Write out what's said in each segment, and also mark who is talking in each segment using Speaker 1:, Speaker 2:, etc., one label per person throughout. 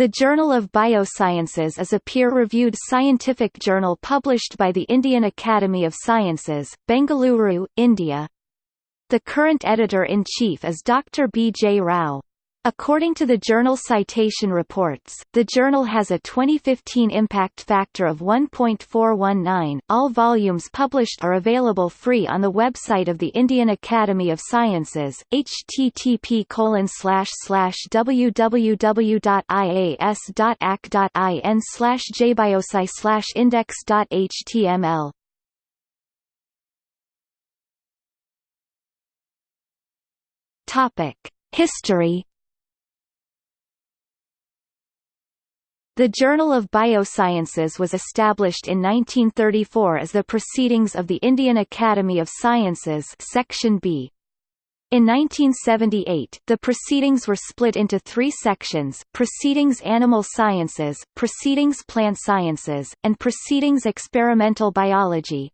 Speaker 1: The Journal of Biosciences is a peer-reviewed scientific journal published by the Indian Academy of Sciences, Bengaluru, India. The current editor-in-chief is Dr. B. J. Rao. According to the journal Citation Reports, the journal has a 2015 impact factor of 1.419. All volumes published are available free on the website of the Indian Academy of Sciences, http www.ias.ac.in jbiosci index.html. Topic: History The Journal of Biosciences was established in 1934 as the Proceedings of the Indian Academy of Sciences Section B. In 1978, the proceedings were split into three sections, Proceedings Animal Sciences, Proceedings Plant Sciences, and Proceedings Experimental Biology.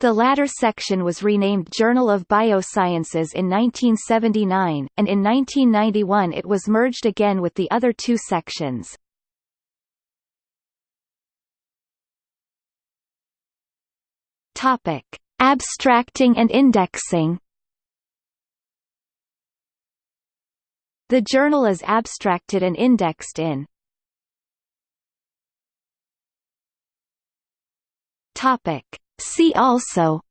Speaker 1: The latter section was renamed Journal of Biosciences in 1979, and in 1991 it was merged again with the other two sections. Topic: Abstracting and indexing. The journal is abstracted and indexed in. Topic: See also.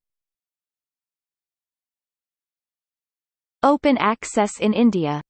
Speaker 1: Open access in India